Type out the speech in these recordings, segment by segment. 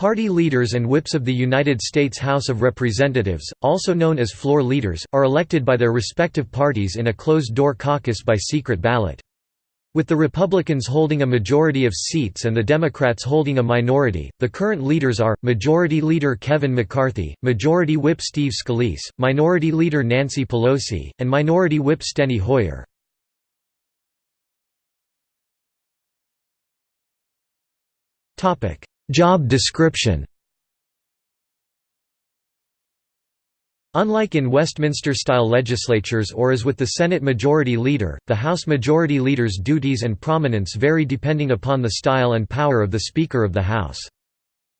Party leaders and whips of the United States House of Representatives, also known as floor leaders, are elected by their respective parties in a closed-door caucus by secret ballot. With the Republicans holding a majority of seats and the Democrats holding a minority, the current leaders are, Majority Leader Kevin McCarthy, Majority Whip Steve Scalise, Minority Leader Nancy Pelosi, and Minority Whip Steny Hoyer. Job description Unlike in Westminster-style legislatures or as with the Senate Majority Leader, the House Majority Leader's duties and prominence vary depending upon the style and power of the Speaker of the House.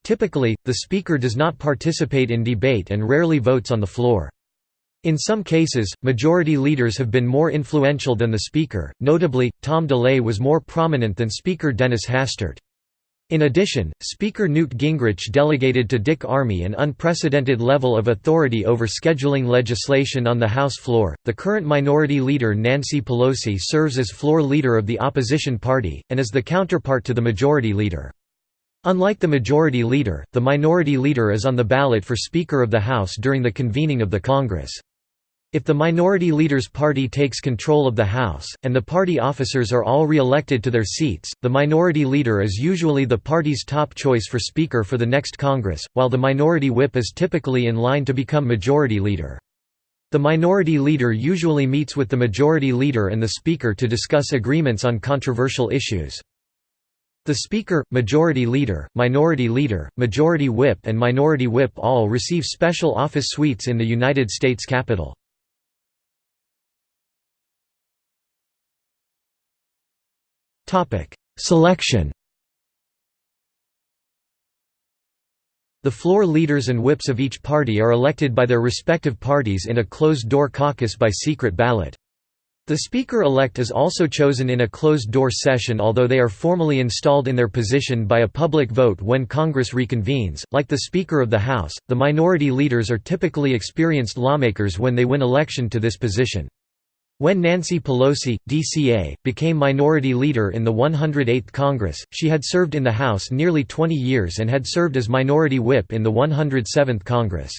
Typically, the Speaker does not participate in debate and rarely votes on the floor. In some cases, majority leaders have been more influential than the Speaker, notably, Tom DeLay was more prominent than Speaker Dennis Hastert. In addition, Speaker Newt Gingrich delegated to Dick Armey an unprecedented level of authority over scheduling legislation on the House floor. The current minority leader Nancy Pelosi serves as floor leader of the opposition party, and is the counterpart to the majority leader. Unlike the majority leader, the minority leader is on the ballot for Speaker of the House during the convening of the Congress. If the minority leader's party takes control of the House, and the party officers are all re-elected to their seats, the minority leader is usually the party's top choice for Speaker for the next Congress, while the minority whip is typically in line to become majority leader. The minority leader usually meets with the majority leader and the Speaker to discuss agreements on controversial issues. The Speaker, Majority Leader, Minority Leader, Majority Whip and Minority Whip all receive special office suites in the United States Capitol. Selection The floor leaders and whips of each party are elected by their respective parties in a closed-door caucus by secret ballot. The Speaker-elect is also chosen in a closed-door session although they are formally installed in their position by a public vote when Congress reconvenes. Like the Speaker of the House, the minority leaders are typically experienced lawmakers when they win election to this position. When Nancy Pelosi, DCA, became Minority Leader in the 108th Congress, she had served in the House nearly 20 years and had served as Minority Whip in the 107th Congress.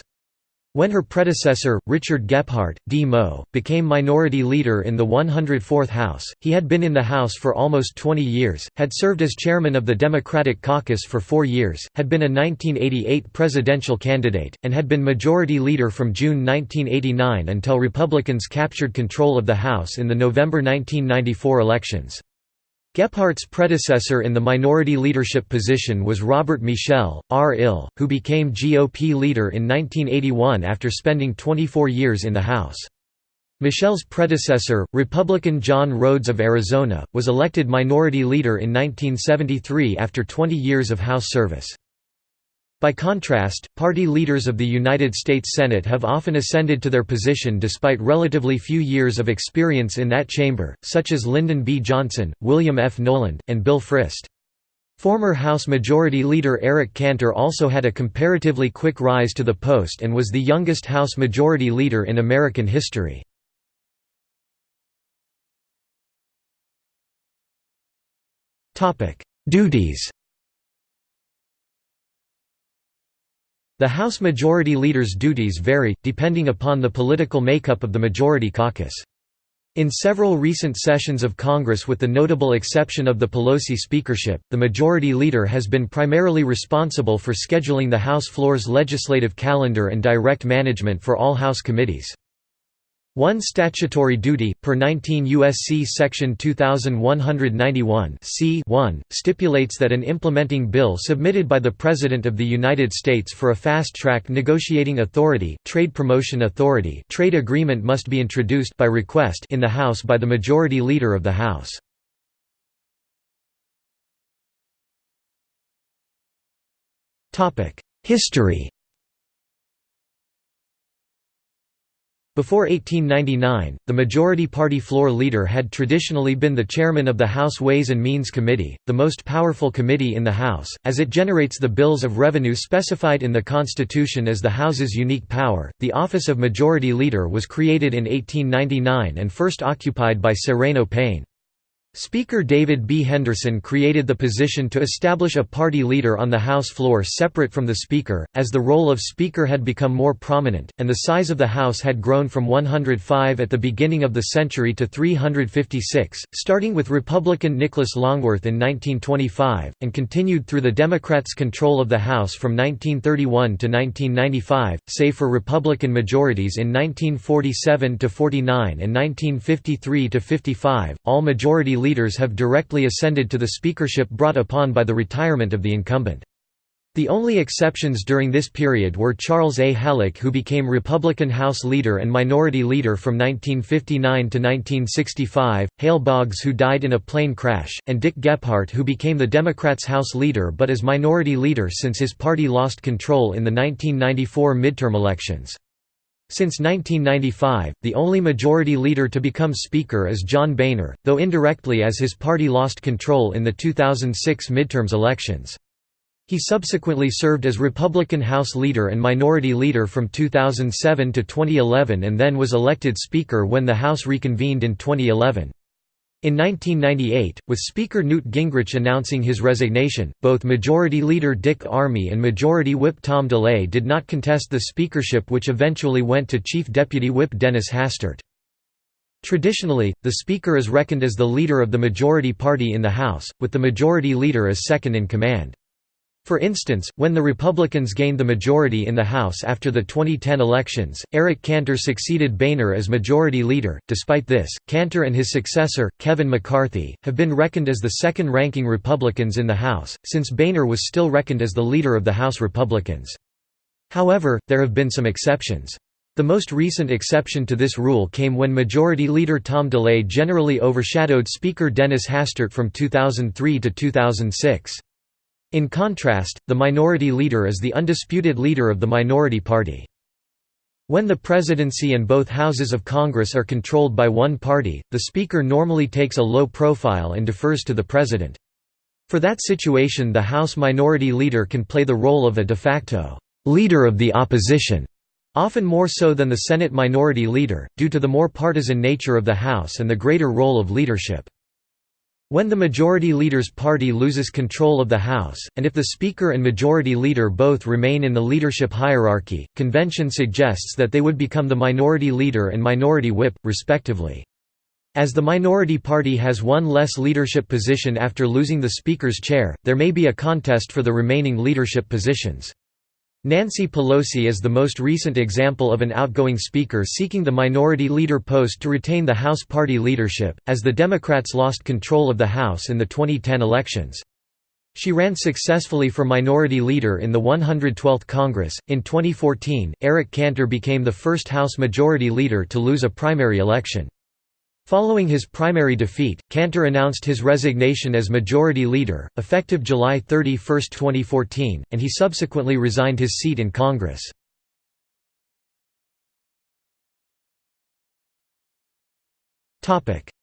When her predecessor, Richard Gephardt, D-Mo, became minority leader in the 104th House, he had been in the House for almost 20 years, had served as chairman of the Democratic caucus for four years, had been a 1988 presidential candidate, and had been majority leader from June 1989 until Republicans captured control of the House in the November 1994 elections. Gephardt's predecessor in the minority leadership position was Robert Michel, R.Ill, who became GOP leader in 1981 after spending 24 years in the House. Michel's predecessor, Republican John Rhodes of Arizona, was elected minority leader in 1973 after 20 years of House service. By contrast, party leaders of the United States Senate have often ascended to their position despite relatively few years of experience in that chamber, such as Lyndon B. Johnson, William F. Knowland, and Bill Frist. Former House Majority Leader Eric Cantor also had a comparatively quick rise to the post and was the youngest House Majority Leader in American history. Duties The House Majority Leader's duties vary, depending upon the political makeup of the Majority Caucus. In several recent sessions of Congress with the notable exception of the Pelosi speakership, the Majority Leader has been primarily responsible for scheduling the House floor's legislative calendar and direct management for all House committees. One statutory duty, per 19 U.S.C. Section 2191 c 1, stipulates that an implementing bill submitted by the President of the United States for a fast-track negotiating authority, trade promotion authority trade agreement must be introduced by request in the House by the Majority Leader of the House. History Before 1899, the majority party floor leader had traditionally been the chairman of the House Ways and Means Committee, the most powerful committee in the House, as it generates the bills of revenue specified in the Constitution as the House's unique power. The office of Majority Leader was created in 1899 and first occupied by Sereno Payne. Speaker David B. Henderson created the position to establish a party leader on the House floor separate from the Speaker, as the role of Speaker had become more prominent, and the size of the House had grown from 105 at the beginning of the century to 356, starting with Republican Nicholas Longworth in 1925, and continued through the Democrats' control of the House from 1931 to 1995, save for Republican majorities in 1947 to 49 and 1953 to 55, all majority leaders have directly ascended to the speakership brought upon by the retirement of the incumbent. The only exceptions during this period were Charles A. Halleck who became Republican House Leader and Minority Leader from 1959 to 1965, Hale Boggs who died in a plane crash, and Dick Gephardt who became the Democrats' House Leader but as Minority Leader since his party lost control in the 1994 midterm elections. Since 1995, the only majority leader to become Speaker is John Boehner, though indirectly as his party lost control in the 2006 midterms elections. He subsequently served as Republican House Leader and Minority Leader from 2007 to 2011 and then was elected Speaker when the House reconvened in 2011. In 1998, with Speaker Newt Gingrich announcing his resignation, both Majority Leader Dick Armey and Majority Whip Tom DeLay did not contest the speakership which eventually went to Chief Deputy Whip Dennis Hastert. Traditionally, the Speaker is reckoned as the leader of the majority party in the House, with the Majority Leader as second in command. For instance, when the Republicans gained the majority in the House after the 2010 elections, Eric Cantor succeeded Boehner as Majority Leader. Despite this, Cantor and his successor, Kevin McCarthy, have been reckoned as the second ranking Republicans in the House, since Boehner was still reckoned as the leader of the House Republicans. However, there have been some exceptions. The most recent exception to this rule came when Majority Leader Tom DeLay generally overshadowed Speaker Dennis Hastert from 2003 to 2006. In contrast, the minority leader is the undisputed leader of the minority party. When the presidency and both houses of Congress are controlled by one party, the Speaker normally takes a low profile and defers to the President. For that situation the House Minority Leader can play the role of a de facto «leader of the opposition», often more so than the Senate Minority Leader, due to the more partisan nature of the House and the greater role of leadership. When the Majority Leader's party loses control of the House, and if the Speaker and Majority Leader both remain in the leadership hierarchy, convention suggests that they would become the Minority Leader and Minority Whip, respectively. As the minority party has one less leadership position after losing the Speaker's chair, there may be a contest for the remaining leadership positions. Nancy Pelosi is the most recent example of an outgoing speaker seeking the minority leader post to retain the House party leadership, as the Democrats lost control of the House in the 2010 elections. She ran successfully for minority leader in the 112th Congress. In 2014, Eric Cantor became the first House majority leader to lose a primary election. Following his primary defeat, Cantor announced his resignation as Majority Leader, effective July 31, 2014, and he subsequently resigned his seat in Congress.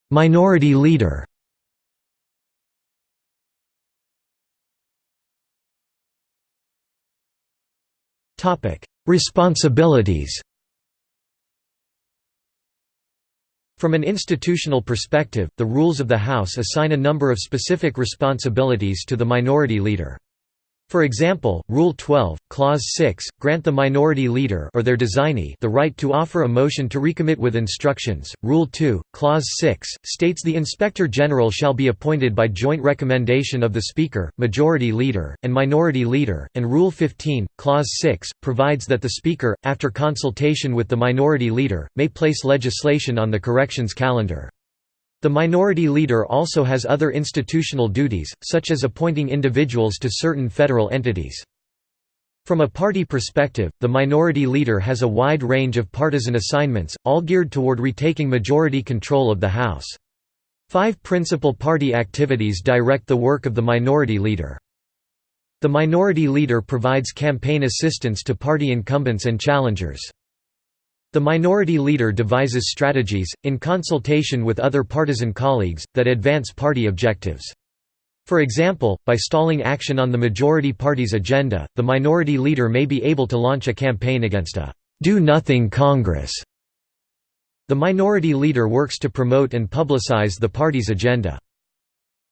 Minority Leader Responsibilities From an institutional perspective, the rules of the House assign a number of specific responsibilities to the minority leader. For example, Rule 12, Clause 6, grant the minority leader or their designee the right to offer a motion to recommit with instructions. Rule 2, Clause 6, states the Inspector General shall be appointed by joint recommendation of the Speaker, Majority Leader, and Minority Leader, and Rule 15, Clause 6, provides that the Speaker, after consultation with the Minority Leader, may place legislation on the corrections calendar. The minority leader also has other institutional duties, such as appointing individuals to certain federal entities. From a party perspective, the minority leader has a wide range of partisan assignments, all geared toward retaking majority control of the House. Five principal party activities direct the work of the minority leader. The minority leader provides campaign assistance to party incumbents and challengers. The minority leader devises strategies, in consultation with other partisan colleagues, that advance party objectives. For example, by stalling action on the majority party's agenda, the minority leader may be able to launch a campaign against a «do-nothing Congress». The minority leader works to promote and publicize the party's agenda.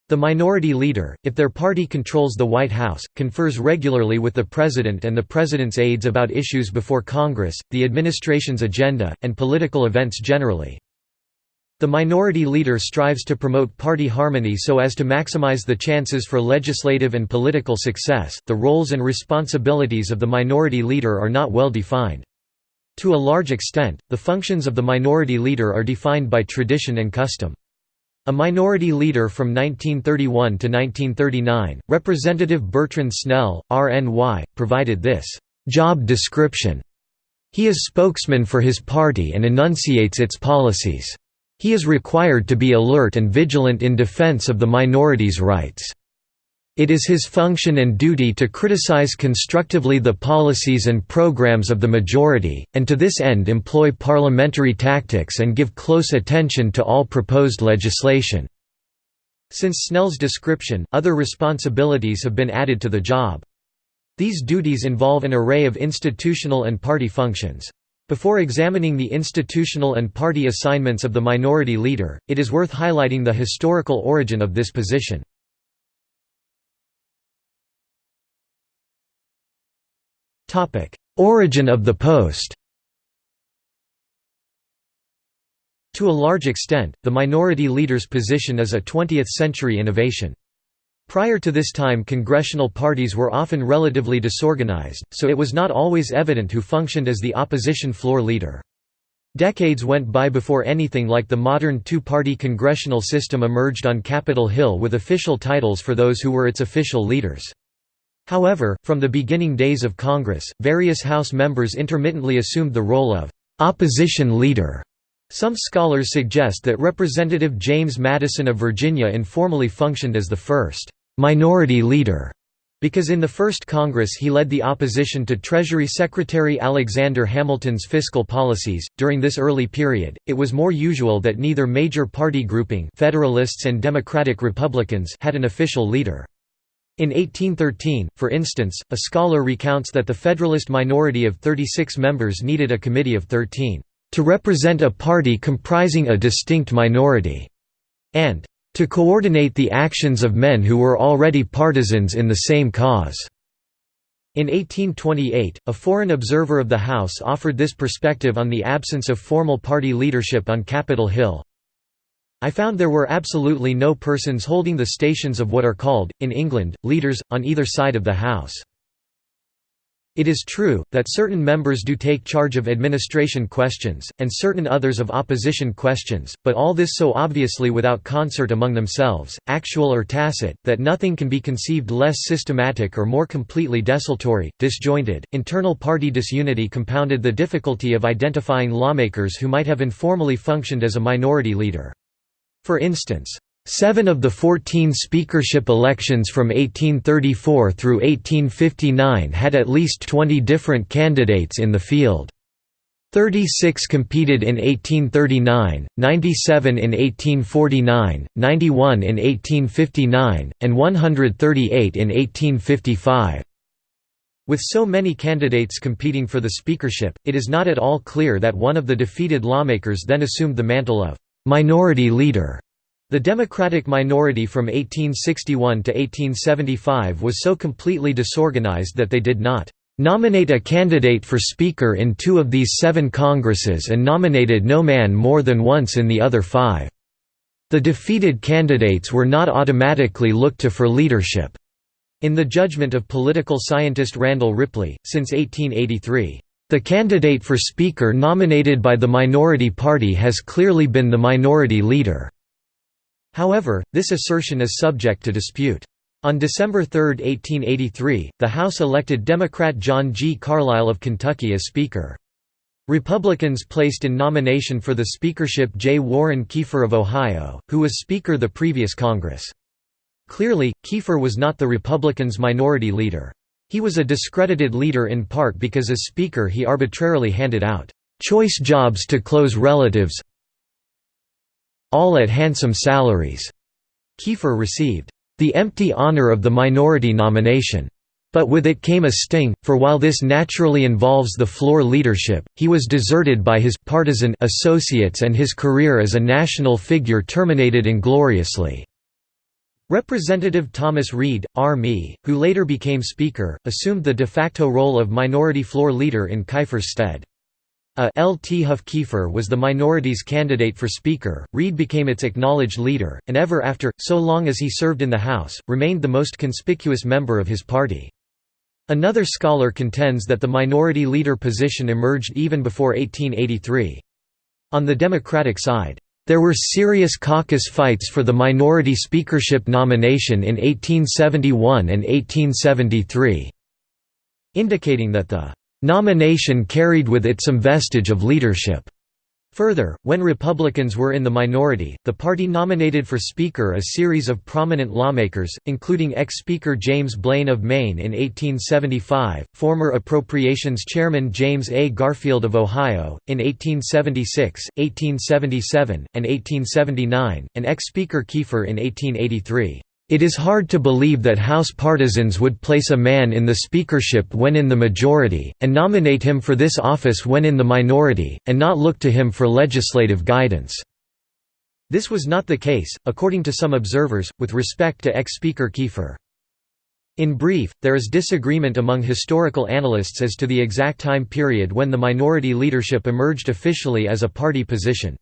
The minority leader, if their party controls the White House, confers regularly with the president and the president's aides about issues before Congress, the administration's agenda, and political events generally. The minority leader strives to promote party harmony so as to maximize the chances for legislative and political success. The roles and responsibilities of the minority leader are not well defined. To a large extent, the functions of the minority leader are defined by tradition and custom. A minority leader from 1931 to 1939, Representative Bertrand Snell, RNY, provided this job description. He is spokesman for his party and enunciates its policies. He is required to be alert and vigilant in defense of the minority's rights. It is his function and duty to criticize constructively the policies and programs of the majority, and to this end employ parliamentary tactics and give close attention to all proposed legislation. Since Snell's description, other responsibilities have been added to the job. These duties involve an array of institutional and party functions. Before examining the institutional and party assignments of the minority leader, it is worth highlighting the historical origin of this position. Origin of the post To a large extent, the minority leader's position is a 20th-century innovation. Prior to this time congressional parties were often relatively disorganized, so it was not always evident who functioned as the opposition floor leader. Decades went by before anything like the modern two-party congressional system emerged on Capitol Hill with official titles for those who were its official leaders. However, from the beginning days of Congress, various House members intermittently assumed the role of opposition leader. Some scholars suggest that Representative James Madison of Virginia informally functioned as the first minority leader because in the first Congress he led the opposition to Treasury Secretary Alexander Hamilton's fiscal policies. During this early period, it was more usual that neither major party grouping Federalists and Democratic Republicans had an official leader. In 1813, for instance, a scholar recounts that the Federalist minority of 36 members needed a committee of 13, "...to represent a party comprising a distinct minority," and "...to coordinate the actions of men who were already partisans in the same cause." In 1828, a foreign observer of the House offered this perspective on the absence of formal party leadership on Capitol Hill, I found there were absolutely no persons holding the stations of what are called, in England, leaders, on either side of the House. It is true, that certain members do take charge of administration questions, and certain others of opposition questions, but all this so obviously without concert among themselves, actual or tacit, that nothing can be conceived less systematic or more completely desultory, disjointed. Internal party disunity compounded the difficulty of identifying lawmakers who might have informally functioned as a minority leader. For instance, Seven of the 14 speakership elections from 1834 through 1859 had at least 20 different candidates in the field. 36 competed in 1839, 97 in 1849, 91 in 1859, and 138 in 1855. With so many candidates competing for the speakership, it is not at all clear that one of the defeated lawmakers then assumed the mantle of minority leader. The Democratic minority from 1861 to 1875 was so completely disorganized that they did not nominate a candidate for Speaker in two of these seven Congresses and nominated no man more than once in the other five. The defeated candidates were not automatically looked to for leadership. In the judgment of political scientist Randall Ripley, since 1883, the candidate for Speaker nominated by the minority party has clearly been the minority leader. However, this assertion is subject to dispute. On December 3, 1883, the House elected Democrat John G. Carlisle of Kentucky as Speaker. Republicans placed in nomination for the speakership J. Warren Keifer of Ohio, who was Speaker the previous Congress. Clearly, Keifer was not the Republicans' minority leader. He was a discredited leader in part because as Speaker he arbitrarily handed out choice jobs to close relatives all at handsome salaries. Keifer received the empty honor of the minority nomination. But with it came a sting, for while this naturally involves the floor leadership, he was deserted by his partisan associates and his career as a national figure terminated ingloriously. Representative Thomas Reed, R.Me., who later became Speaker, assumed the de facto role of minority floor leader in Keifer's stead. A L. T. Huff Keifer was the minority's candidate for Speaker, Reed became its acknowledged leader, and ever after, so long as he served in the House, remained the most conspicuous member of his party. Another scholar contends that the minority leader position emerged even before 1883. On the Democratic side, there were serious caucus fights for the minority speakership nomination in 1871 and 1873, indicating that the Nomination carried with it some vestige of leadership. Further, when Republicans were in the minority, the party nominated for Speaker a series of prominent lawmakers, including ex-Speaker James Blaine of Maine in 1875, former Appropriations Chairman James A. Garfield of Ohio, in 1876, 1877, and 1879, and ex-Speaker Keifer in 1883. It is hard to believe that House partisans would place a man in the speakership when in the majority, and nominate him for this office when in the minority, and not look to him for legislative guidance." This was not the case, according to some observers, with respect to ex-Speaker Keifer. In brief, there is disagreement among historical analysts as to the exact time period when the minority leadership emerged officially as a party position.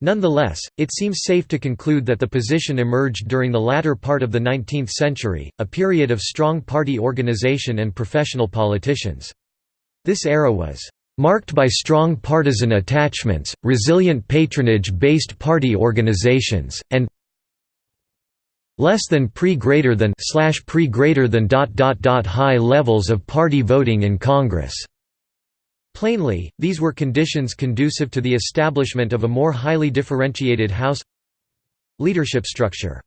Nonetheless, it seems safe to conclude that the position emerged during the latter part of the 19th century, a period of strong party organization and professional politicians. This era was marked by strong partisan attachments, resilient patronage-based party organizations, and less than pre greater than slash pre greater than dot dot dot high levels of party voting in Congress. Plainly, these were conditions conducive to the establishment of a more highly differentiated House leadership structure.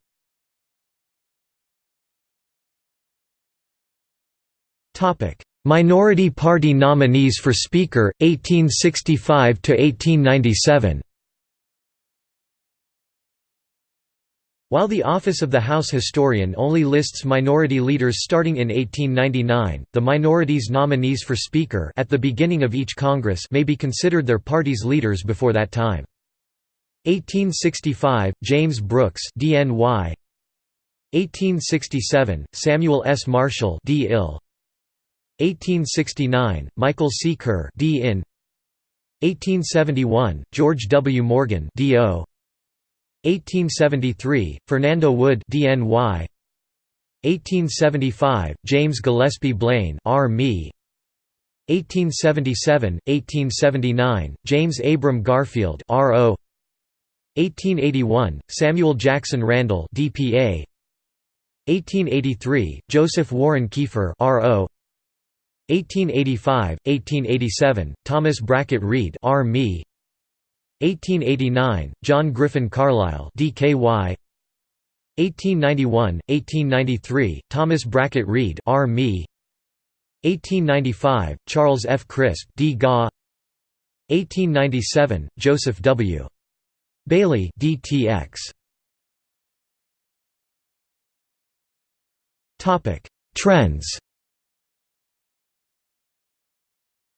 Minority Party nominees for Speaker, 1865–1897 While the office of the House Historian only lists minority leaders starting in 1899, the minority's nominees for Speaker at the beginning of each Congress may be considered their party's leaders before that time. 1865, James Brooks DNY 1867, Samuel S. Marshall D. 1869, Michael C. Kerr D. 1871, George W. Morgan D.O. 1873, Fernando Wood DNY 1875, James Gillespie Blaine R. 1877, 1879, James Abram Garfield R.O. 1881, Samuel Jackson Randall DPA 1883, Joseph Warren Keifer R.O. 1885, 1887, Thomas Brackett Reed R. 1889, John Griffin Carlisle DKY 1891, 1893, Thomas Brackett Reed R. Me 1895, Charles F. Crisp D. Gaw 1897, Joseph W. Bailey DTX Topic Trends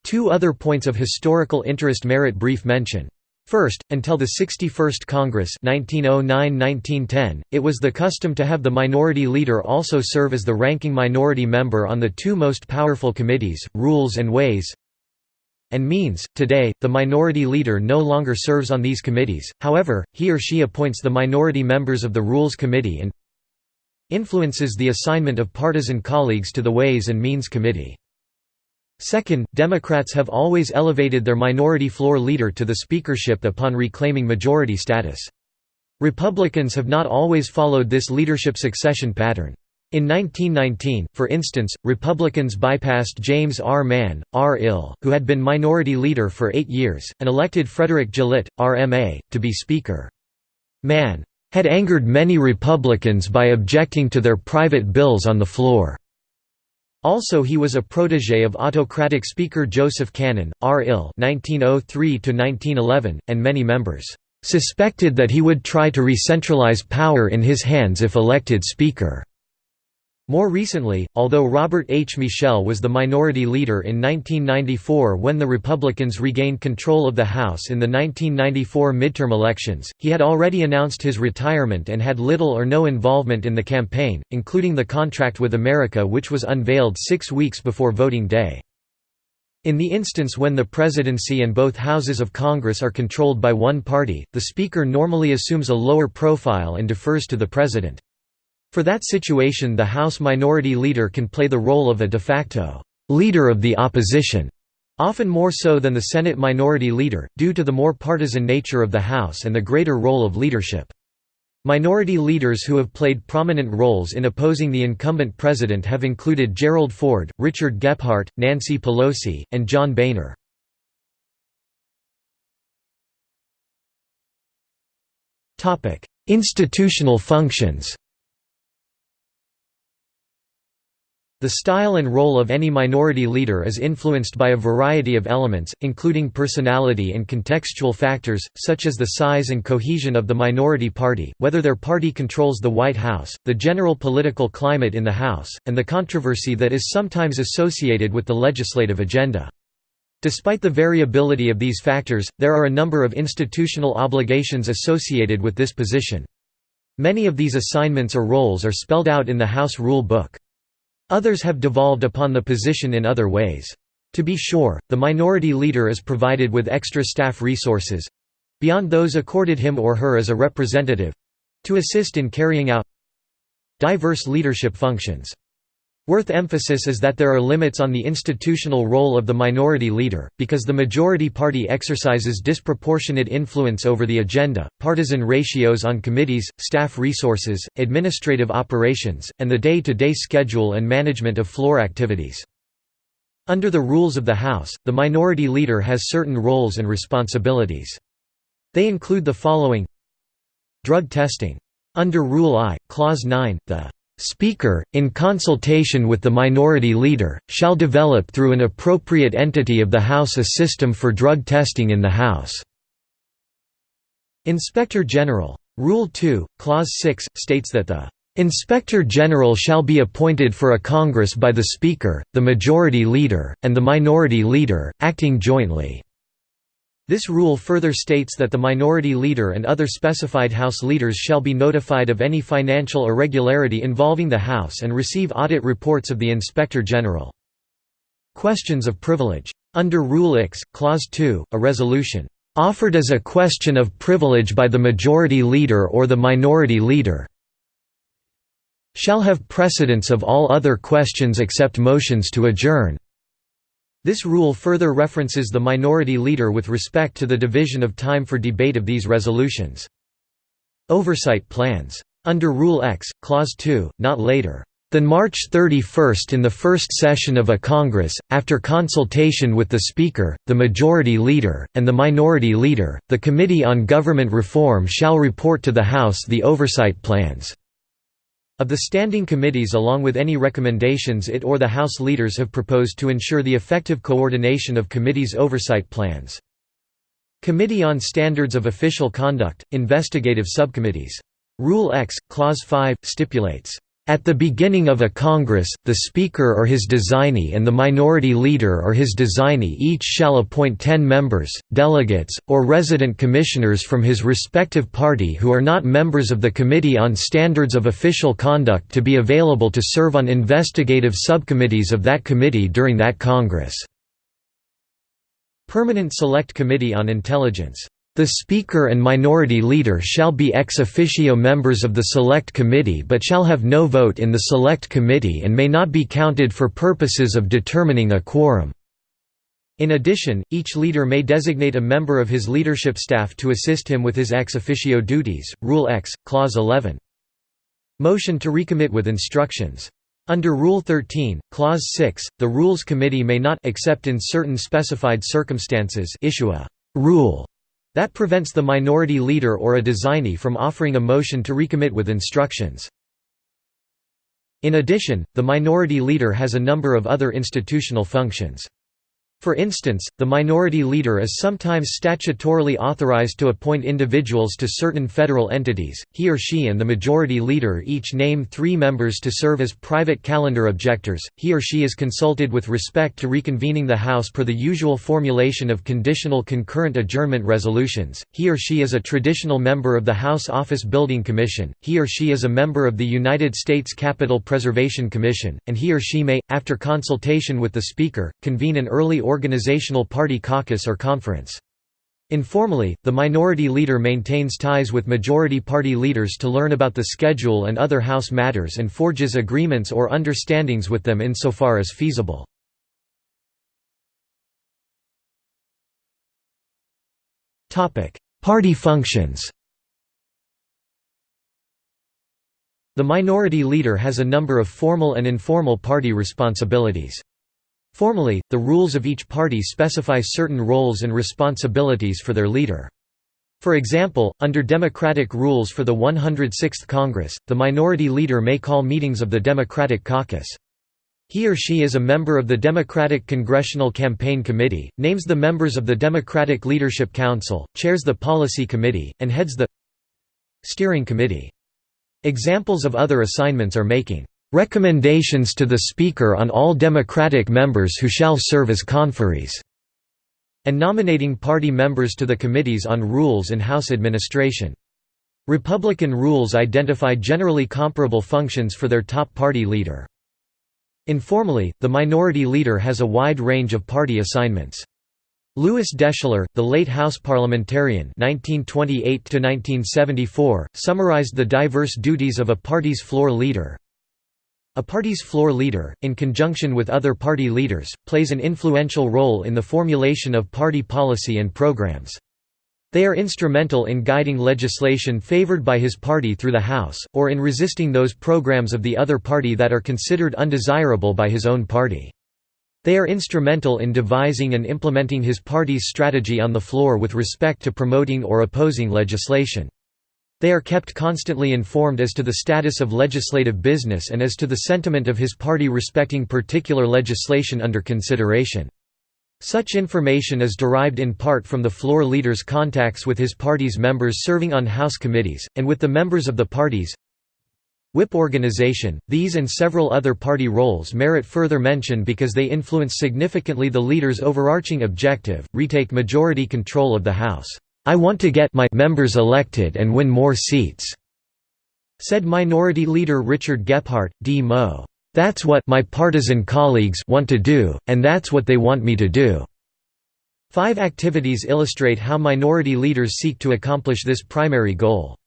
Two other points of historical interest merit brief mention First, until the 61st Congress 1909–1910, it was the custom to have the minority leader also serve as the ranking minority member on the two most powerful committees, Rules and Ways and Means. Today, the minority leader no longer serves on these committees, however, he or she appoints the minority members of the Rules Committee and influences the assignment of partisan colleagues to the Ways and Means Committee. Second, Democrats have always elevated their minority floor leader to the speakership upon reclaiming majority status. Republicans have not always followed this leadership succession pattern. In 1919, for instance, Republicans bypassed James R. Mann, R. Ill, who had been minority leader for eight years, and elected Frederick Gillett, R.M.A., to be Speaker. Mann had angered many Republicans by objecting to their private bills on the floor. Also he was a protégé of autocratic Speaker Joseph Cannon, R. Ill (1903–1911), and many members suspected that he would try to re-centralize power in his hands if elected Speaker. More recently, although Robert H. Michel was the minority leader in 1994 when the Republicans regained control of the House in the 1994 midterm elections, he had already announced his retirement and had little or no involvement in the campaign, including the contract with America which was unveiled six weeks before voting day. In the instance when the presidency and both houses of Congress are controlled by one party, the Speaker normally assumes a lower profile and defers to the President. For that situation the House Minority Leader can play the role of a de facto «leader of the opposition», often more so than the Senate Minority Leader, due to the more partisan nature of the House and the greater role of leadership. Minority leaders who have played prominent roles in opposing the incumbent president have included Gerald Ford, Richard Gephardt, Nancy Pelosi, and John Boehner. Institutional functions The style and role of any minority leader is influenced by a variety of elements, including personality and contextual factors, such as the size and cohesion of the minority party, whether their party controls the White House, the general political climate in the House, and the controversy that is sometimes associated with the legislative agenda. Despite the variability of these factors, there are a number of institutional obligations associated with this position. Many of these assignments or roles are spelled out in the House Rule Book. Others have devolved upon the position in other ways. To be sure, the minority leader is provided with extra staff resources—beyond those accorded him or her as a representative—to assist in carrying out diverse leadership functions. Worth emphasis is that there are limits on the institutional role of the minority leader, because the majority party exercises disproportionate influence over the agenda, partisan ratios on committees, staff resources, administrative operations, and the day-to-day -day schedule and management of floor activities. Under the rules of the House, the minority leader has certain roles and responsibilities. They include the following Drug testing. Under Rule I, Clause 9, the Speaker, in consultation with the minority leader, shall develop through an appropriate entity of the House a system for drug testing in the House." Inspector General. Rule 2, Clause 6, states that the "...Inspector General shall be appointed for a Congress by the Speaker, the Majority Leader, and the Minority Leader, acting jointly." This rule further states that the minority leader and other specified House leaders shall be notified of any financial irregularity involving the House and receive audit reports of the Inspector General. Questions of privilege. Under Rule X, Clause 2, a resolution, "...offered as a question of privilege by the majority leader or the minority leader shall have precedence of all other questions except motions to adjourn." This rule further references the minority leader with respect to the division of time for debate of these resolutions. Oversight plans. Under Rule X, Clause 2, not later than March 31 in the first session of a Congress, after consultation with the Speaker, the Majority Leader, and the Minority Leader, the Committee on Government Reform shall report to the House the oversight plans. Of the standing committees along with any recommendations it or the House leaders have proposed to ensure the effective coordination of committees' oversight plans. Committee on Standards of Official Conduct, Investigative Subcommittees. Rule X, Clause 5, stipulates at the beginning of a Congress, the Speaker or his designee and the Minority Leader or his designee each shall appoint ten members, delegates, or resident commissioners from his respective party who are not members of the Committee on Standards of Official Conduct to be available to serve on investigative subcommittees of that committee during that Congress. Permanent Select Committee on Intelligence the Speaker and Minority Leader shall be ex officio members of the Select Committee but shall have no vote in the Select Committee and may not be counted for purposes of determining a quorum. In addition, each leader may designate a member of his leadership staff to assist him with his ex officio duties. Rule X, Clause 11. Motion to recommit with instructions. Under Rule 13, Clause 6, the Rules Committee may not except in certain specified circumstances issue a rule that prevents the minority leader or a designee from offering a motion to recommit with instructions. In addition, the minority leader has a number of other institutional functions. For instance, the minority leader is sometimes statutorily authorized to appoint individuals to certain federal entities. He or she and the majority leader each name three members to serve as private calendar objectors. He or she is consulted with respect to reconvening the House per the usual formulation of conditional concurrent adjournment resolutions. He or she is a traditional member of the House Office Building Commission. He or she is a member of the United States Capitol Preservation Commission, and he or she may, after consultation with the Speaker, convene an early organizational party caucus or conference. Informally, the minority leader maintains ties with majority party leaders to learn about the schedule and other House matters and forges agreements or understandings with them insofar as feasible. Party functions The minority leader has a number of formal and informal party responsibilities. Formally, the rules of each party specify certain roles and responsibilities for their leader. For example, under Democratic rules for the 106th Congress, the minority leader may call meetings of the Democratic caucus. He or she is a member of the Democratic Congressional Campaign Committee, names the members of the Democratic Leadership Council, chairs the Policy Committee, and heads the Steering Committee. Examples of other assignments are making recommendations to the Speaker on all Democratic members who shall serve as conferees", and nominating party members to the committees on rules and House administration. Republican rules identify generally comparable functions for their top party leader. Informally, the minority leader has a wide range of party assignments. Lewis Deschler, the late House parliamentarian (1928–1974), summarized the diverse duties of a party's floor leader. A party's floor leader, in conjunction with other party leaders, plays an influential role in the formulation of party policy and programs. They are instrumental in guiding legislation favored by his party through the House, or in resisting those programs of the other party that are considered undesirable by his own party. They are instrumental in devising and implementing his party's strategy on the floor with respect to promoting or opposing legislation. They are kept constantly informed as to the status of legislative business and as to the sentiment of his party respecting particular legislation under consideration. Such information is derived in part from the floor leader's contacts with his party's members serving on House committees, and with the members of the parties. Whip organization, these and several other party roles merit further mention because they influence significantly the leader's overarching objective, retake majority control of the House. I want to get my members elected and win more seats," said Minority Leader Richard Gephardt, D. Mo. That's what my partisan colleagues want to do, and that's what they want me to do. Five activities illustrate how minority leaders seek to accomplish this primary goal.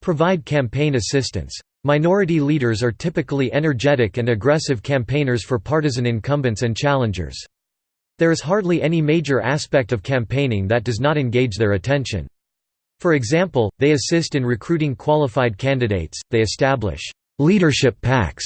Provide campaign assistance. Minority leaders are typically energetic and aggressive campaigners for partisan incumbents and challengers. There is hardly any major aspect of campaigning that does not engage their attention. For example, they assist in recruiting qualified candidates, they establish «leadership PACs»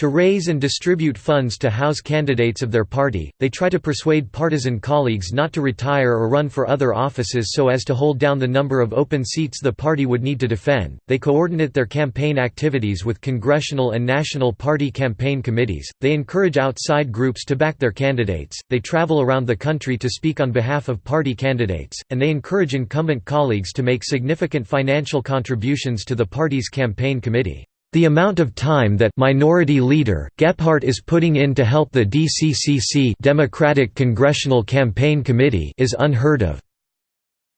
To raise and distribute funds to house candidates of their party, they try to persuade partisan colleagues not to retire or run for other offices so as to hold down the number of open seats the party would need to defend. They coordinate their campaign activities with congressional and national party campaign committees. They encourage outside groups to back their candidates. They travel around the country to speak on behalf of party candidates, and they encourage incumbent colleagues to make significant financial contributions to the party's campaign committee. The amount of time that minority leader Gephardt is putting in to help the DCCC Democratic Congressional Campaign Committee is unheard of.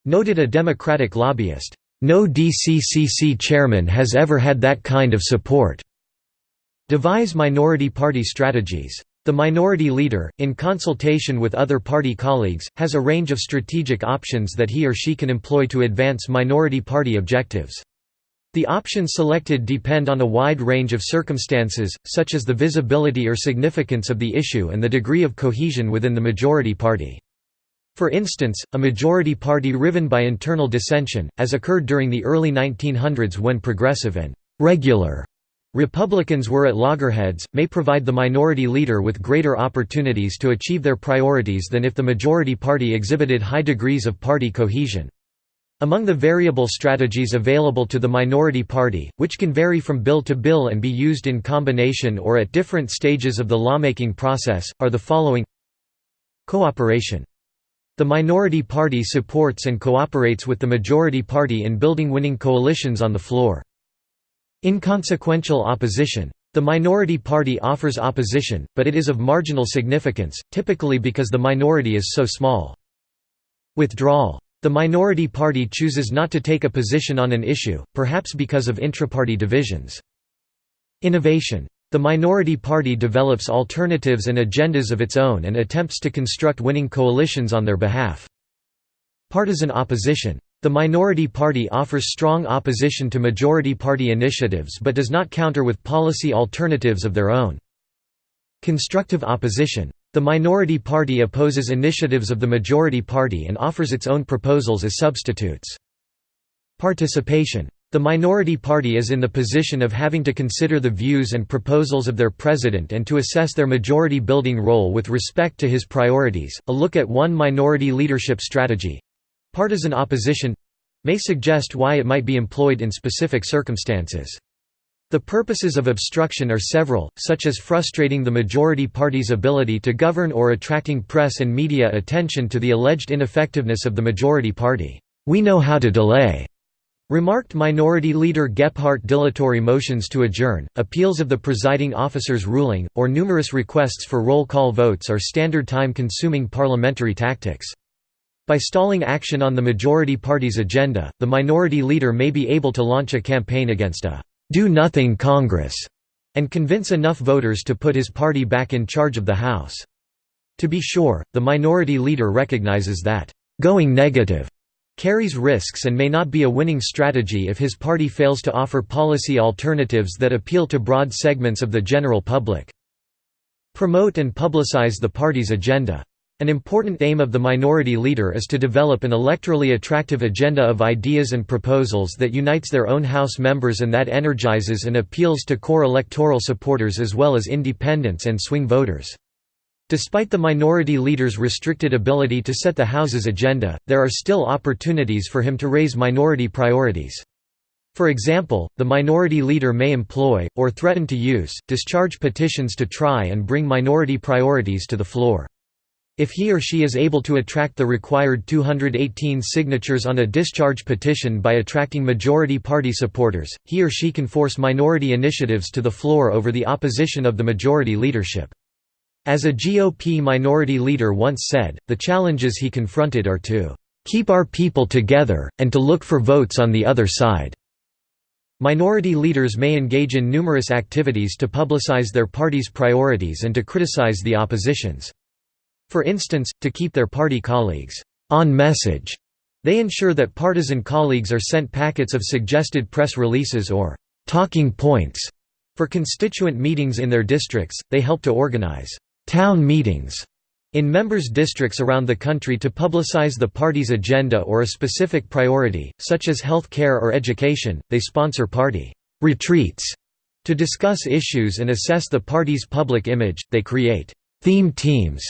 Noted a Democratic lobbyist, no DCCC chairman has ever had that kind of support. Devise minority party strategies. The minority leader, in consultation with other party colleagues, has a range of strategic options that he or she can employ to advance minority party objectives. The options selected depend on a wide range of circumstances, such as the visibility or significance of the issue and the degree of cohesion within the majority party. For instance, a majority party riven by internal dissension, as occurred during the early 1900s when progressive and «regular» Republicans were at loggerheads, may provide the minority leader with greater opportunities to achieve their priorities than if the majority party exhibited high degrees of party cohesion. Among the variable strategies available to the minority party, which can vary from bill to bill and be used in combination or at different stages of the lawmaking process, are the following Cooperation. The minority party supports and cooperates with the majority party in building winning coalitions on the floor. Inconsequential opposition. The minority party offers opposition, but it is of marginal significance, typically because the minority is so small. Withdrawal. The minority party chooses not to take a position on an issue, perhaps because of intraparty divisions. Innovation. The minority party develops alternatives and agendas of its own and attempts to construct winning coalitions on their behalf. Partisan opposition. The minority party offers strong opposition to majority party initiatives but does not counter with policy alternatives of their own. Constructive opposition. The minority party opposes initiatives of the majority party and offers its own proposals as substitutes. Participation. The minority party is in the position of having to consider the views and proposals of their president and to assess their majority building role with respect to his priorities. A look at one minority leadership strategy Partisan opposition may suggest why it might be employed in specific circumstances. The purposes of obstruction are several, such as frustrating the majority party's ability to govern or attracting press and media attention to the alleged ineffectiveness of the majority party. We know how to delay, remarked Minority Leader Gephardt dilatory motions to adjourn, appeals of the presiding officer's ruling, or numerous requests for roll call votes are standard time-consuming parliamentary tactics. By stalling action on the majority party's agenda, the minority leader may be able to launch a campaign against a «do-nothing Congress» and convince enough voters to put his party back in charge of the House. To be sure, the minority leader recognizes that «going negative» carries risks and may not be a winning strategy if his party fails to offer policy alternatives that appeal to broad segments of the general public. Promote and publicize the party's agenda. An important aim of the minority leader is to develop an electorally attractive agenda of ideas and proposals that unites their own House members and that energizes and appeals to core electoral supporters as well as independents and swing voters. Despite the minority leader's restricted ability to set the House's agenda, there are still opportunities for him to raise minority priorities. For example, the minority leader may employ, or threaten to use, discharge petitions to try and bring minority priorities to the floor. If he or she is able to attract the required 218 signatures on a discharge petition by attracting majority party supporters, he or she can force minority initiatives to the floor over the opposition of the majority leadership. As a GOP minority leader once said, the challenges he confronted are to keep our people together, and to look for votes on the other side. Minority leaders may engage in numerous activities to publicize their party's priorities and to criticize the opposition's. For instance, to keep their party colleagues on message, they ensure that partisan colleagues are sent packets of suggested press releases or talking points. For constituent meetings in their districts, they help to organize town meetings in members' districts around the country to publicize the party's agenda or a specific priority, such as health care or education, they sponsor party retreats to discuss issues and assess the party's public image, they create theme teams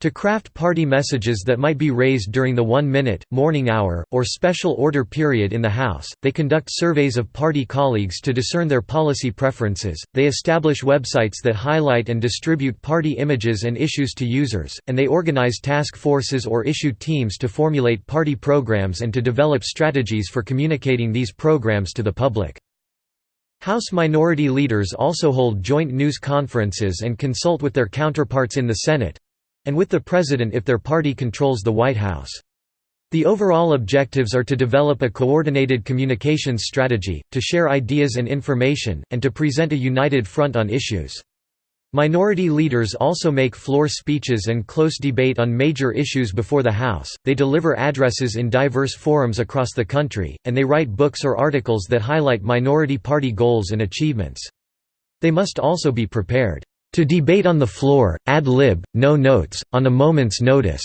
to craft party messages that might be raised during the one-minute, morning hour, or special order period in the House, they conduct surveys of party colleagues to discern their policy preferences, they establish websites that highlight and distribute party images and issues to users, and they organize task forces or issue teams to formulate party programs and to develop strategies for communicating these programs to the public. House minority leaders also hold joint news conferences and consult with their counterparts in the Senate, and with the president if their party controls the White House. The overall objectives are to develop a coordinated communications strategy, to share ideas and information, and to present a united front on issues. Minority leaders also make floor speeches and close debate on major issues before the House, they deliver addresses in diverse forums across the country, and they write books or articles that highlight minority party goals and achievements. They must also be prepared to debate on the floor, ad lib, no notes, on a moment's notice,"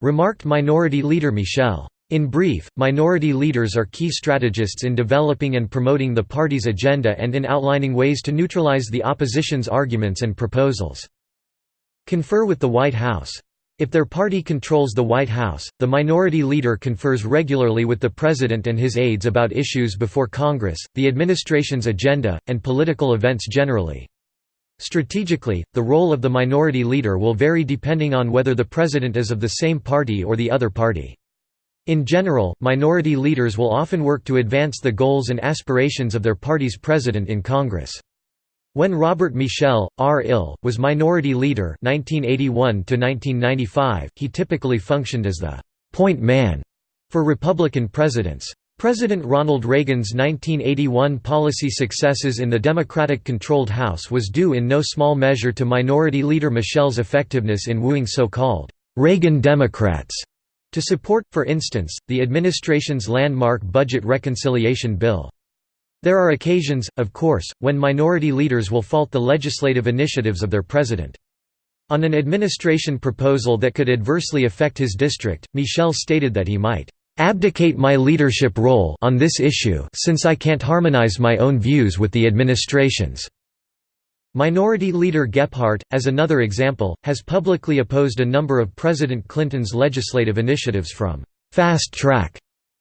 remarked Minority Leader Michel. In brief, minority leaders are key strategists in developing and promoting the party's agenda and in outlining ways to neutralize the opposition's arguments and proposals. Confer with the White House. If their party controls the White House, the minority leader confers regularly with the president and his aides about issues before Congress, the administration's agenda, and political events generally. Strategically, the role of the minority leader will vary depending on whether the president is of the same party or the other party. In general, minority leaders will often work to advance the goals and aspirations of their party's president in Congress. When Robert Michel, R. Ill, was minority leader 1981 he typically functioned as the «point man» for Republican presidents. President Ronald Reagan's 1981 policy successes in the Democratic-controlled House was due in no small measure to Minority Leader Michel's effectiveness in wooing so-called «Reagan Democrats» to support, for instance, the administration's landmark Budget Reconciliation Bill. There are occasions, of course, when minority leaders will fault the legislative initiatives of their president. On an administration proposal that could adversely affect his district, Michel stated that he might abdicate my leadership role on this issue since I can't harmonize my own views with the administration's. Minority Leader Gephardt, as another example, has publicly opposed a number of President Clinton's legislative initiatives from «fast track»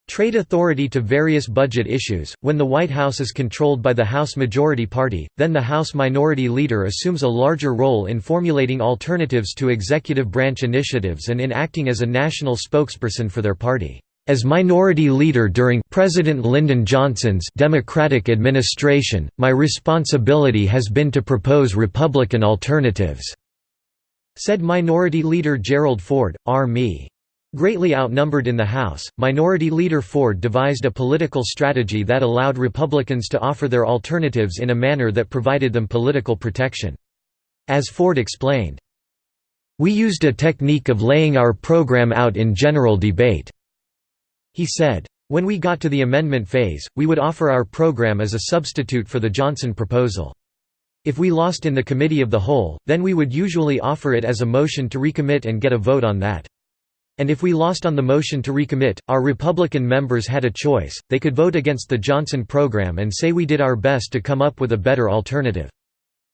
Trade authority to various budget issues. When the White House is controlled by the House Majority Party, then the House Minority Leader assumes a larger role in formulating alternatives to executive branch initiatives and in acting as a national spokesperson for their party. As minority leader during President Lyndon Johnson's Democratic administration, my responsibility has been to propose Republican alternatives," said Minority Leader Gerald Ford, R.Me. Greatly outnumbered in the House, Minority Leader Ford devised a political strategy that allowed Republicans to offer their alternatives in a manner that provided them political protection. As Ford explained, "...we used a technique of laying our program out in general debate." He said, when we got to the amendment phase, we would offer our program as a substitute for the Johnson proposal. If we lost in the committee of the whole, then we would usually offer it as a motion to recommit and get a vote on that. And if we lost on the motion to recommit, our Republican members had a choice, they could vote against the Johnson program and say we did our best to come up with a better alternative.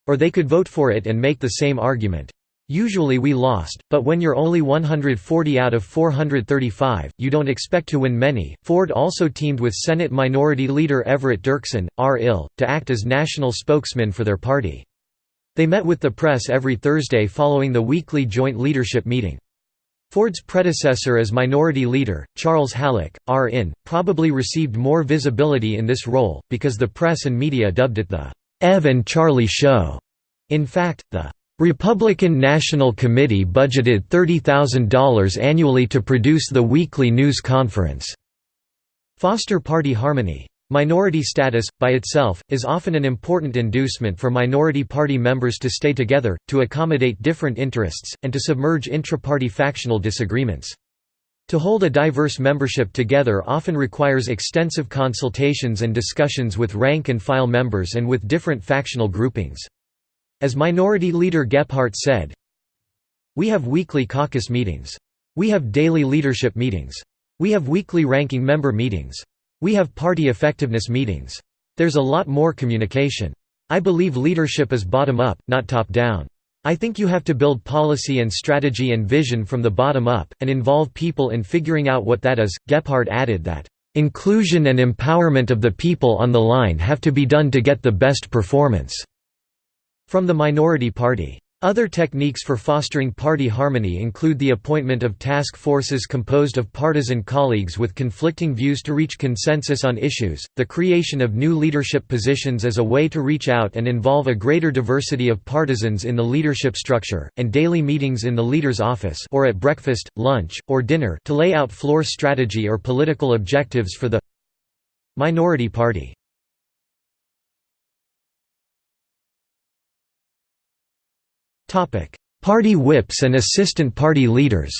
Or they could vote for it and make the same argument. Usually we lost, but when you're only 140 out of 435, you don't expect to win many. Ford also teamed with Senate Minority Leader Everett Dirksen, R. Ill, to act as national spokesman for their party. They met with the press every Thursday following the weekly joint leadership meeting. Ford's predecessor as minority leader, Charles Halleck, R.In., probably received more visibility in this role, because the press and media dubbed it the Ev and Charlie Show. In fact, the Republican National Committee budgeted $30,000 annually to produce the weekly news conference. Foster party harmony. Minority status, by itself, is often an important inducement for minority party members to stay together, to accommodate different interests, and to submerge intra-party factional disagreements. To hold a diverse membership together often requires extensive consultations and discussions with rank-and-file members and with different factional groupings. As Minority Leader Gephardt said, We have weekly caucus meetings. We have daily leadership meetings. We have weekly ranking member meetings. We have party effectiveness meetings. There's a lot more communication. I believe leadership is bottom-up, not top-down. I think you have to build policy and strategy and vision from the bottom up, and involve people in figuring out what that is. Gephardt added that, "...inclusion and empowerment of the people on the line have to be done to get the best performance." From the minority party. Other techniques for fostering party harmony include the appointment of task forces composed of partisan colleagues with conflicting views to reach consensus on issues, the creation of new leadership positions as a way to reach out and involve a greater diversity of partisans in the leadership structure, and daily meetings in the leader's office or at breakfast, lunch, or dinner to lay out floor strategy or political objectives for the minority party. Party whips and assistant party leaders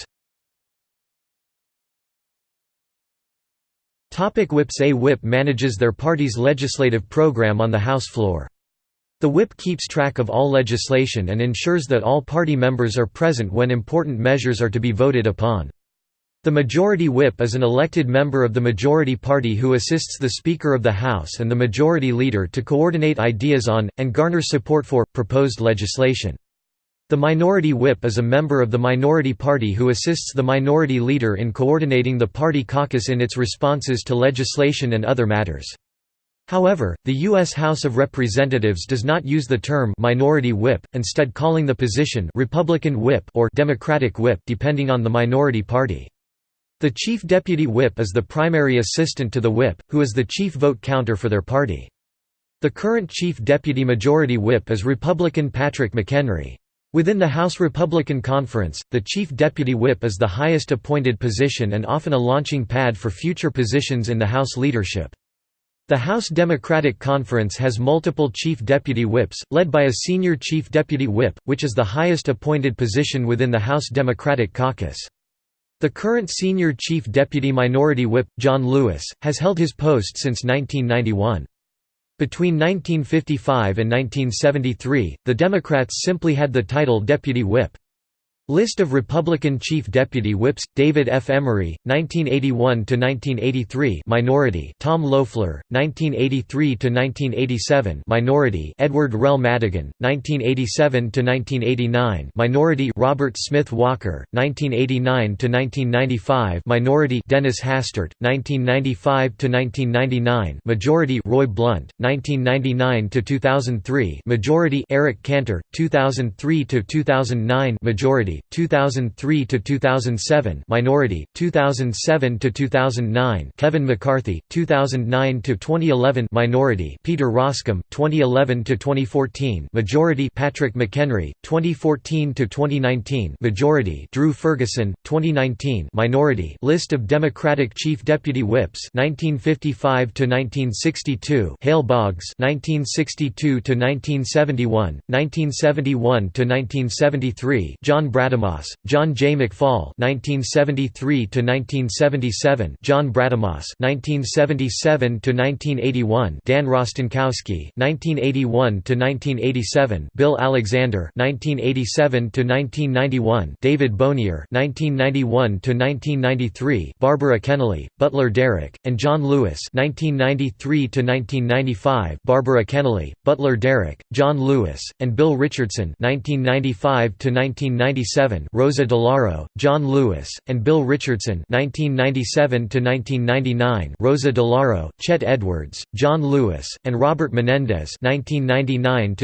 Topic whips A whip manages their party's legislative program on the House floor. The whip keeps track of all legislation and ensures that all party members are present when important measures are to be voted upon. The Majority Whip is an elected member of the majority party who assists the Speaker of the House and the Majority Leader to coordinate ideas on, and garner support for, proposed legislation. The minority whip is a member of the minority party who assists the minority leader in coordinating the party caucus in its responses to legislation and other matters. However, the U.S. House of Representatives does not use the term minority whip, instead calling the position Republican whip or Democratic whip depending on the minority party. The chief deputy whip is the primary assistant to the whip, who is the chief vote counter for their party. The current chief deputy majority whip is Republican Patrick McHenry. Within the House Republican Conference, the chief deputy whip is the highest appointed position and often a launching pad for future positions in the House leadership. The House Democratic Conference has multiple chief deputy whips, led by a senior chief deputy whip, which is the highest appointed position within the House Democratic Caucus. The current senior chief deputy minority whip, John Lewis, has held his post since 1991. Between 1955 and 1973, the Democrats simply had the title deputy whip. List of Republican Chief Deputy Whips: David F. Emery, 1981–1983; minority; Tom Loeffler, 1983–1987; minority; Edward Rell Madigan, 1987–1989; minority; Robert Smith Walker, 1989–1995; minority; Dennis Hastert, 1995–1999; majority; Roy Blunt, 1999–2003; majority; Eric Cantor, 2003 2009 majority. 2003 to 2007 minority 2007 to 2009 Kevin McCarthy 2009 to 2011 minority Peter Roskam 2011 to 2014 majority Patrick McHenry 2014 to 2019 majority Drew Ferguson 2019 minority list of Democratic chief deputy whips 1955 to 1962 Hale Boggs 1962 to 1971 1971 to 1973 John Brown Brademas, John J. McFall (1973–1977), John Brademas (1977–1981), Dan Rostenkowski (1981–1987), Bill Alexander (1987–1991), David Bonior (1991–1993), Barbara Kennelly, Butler Derrick, and John Lewis (1993–1995). Barbara Kennelly, Butler Derrick, John Lewis, and Bill Richardson (1995–1997). 1997 Rosa DeLauro, John Lewis, and Bill Richardson 1997 Rosa DeLauro, Chet Edwards, John Lewis, and Robert Menendez 1999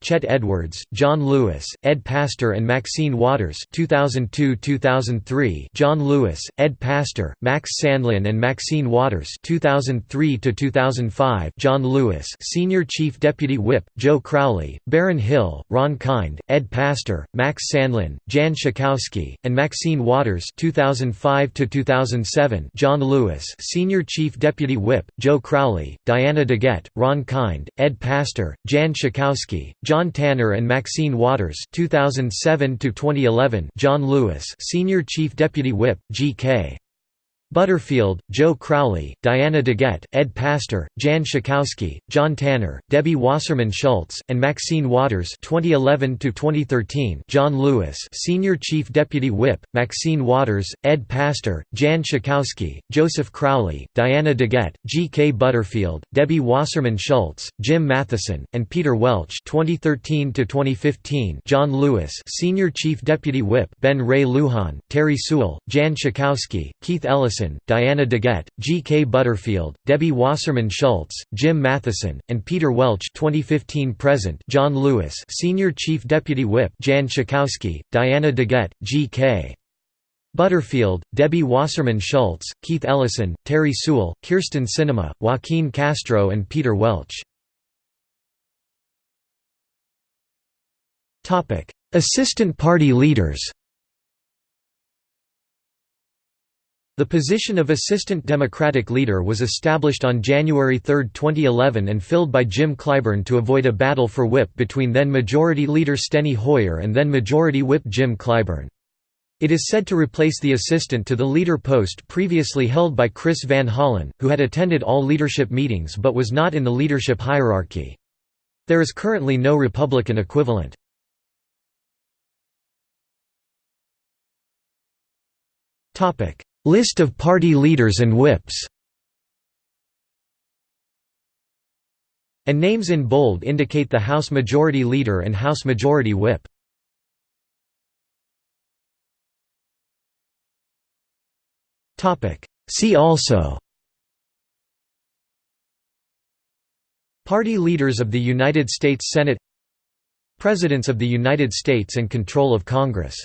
Chet Edwards, John Lewis, Ed Pastor and Maxine Waters 2002–2003 John Lewis, Ed Pastor, Max Sandlin and Maxine Waters 2003–2005 John Lewis Senior Chief Deputy Whip, Joe Crowley, Baron Hill, Ron Kind, Ed Pastor, Max Sandlin, Jan Schakowsky, and Maxine Waters 2005 2007 John Lewis Senior Chief Deputy Whip, Joe Crowley, Diana DeGette, Ron Kind, Ed Pastor, Jan Schakowsky, John Tanner and Maxine Waters 2007 2011 John Lewis Senior Chief Deputy Whip, G.K. Butterfield, Joe Crowley, Diana DeGette, Ed Pastor, Jan Schakowsky, John Tanner, Debbie Wasserman Schultz, and Maxine Waters 2011 John Lewis Senior Chief Deputy Whip, Maxine Waters, Ed Pastor, Jan Schakowsky, Joseph Crowley, Diana DeGette, G. K. Butterfield, Debbie Wasserman Schultz, Jim Matheson, and Peter Welch 2013 John Lewis Senior Chief Deputy Whip, Ben Ray Lujan, Terri Sewell, Jan Schakowsky, Keith Ellison Diana DeGette, G. K. Butterfield, Debbie Wasserman Schultz, Jim Matheson, and Peter Welch 2015 present John Lewis Senior Chief Deputy Whip Jan Schakowsky, Diana DeGette, G. K. Butterfield, Debbie Wasserman Schultz, Keith Ellison, Terri Sewell, Kyrsten Sinema, Joaquin Castro and Peter Welch. Assistant party leaders The position of Assistant Democratic Leader was established on January 3, 2011 and filled by Jim Clyburn to avoid a battle for whip between then Majority Leader Steny Hoyer and then Majority Whip Jim Clyburn. It is said to replace the assistant to the leader post previously held by Chris Van Hollen, who had attended all leadership meetings but was not in the leadership hierarchy. There is currently no Republican equivalent. List of party leaders and whips. And names in bold indicate the House Majority Leader and House Majority Whip. See also. Party leaders of the United States Senate. Presidents of the United States and control of Congress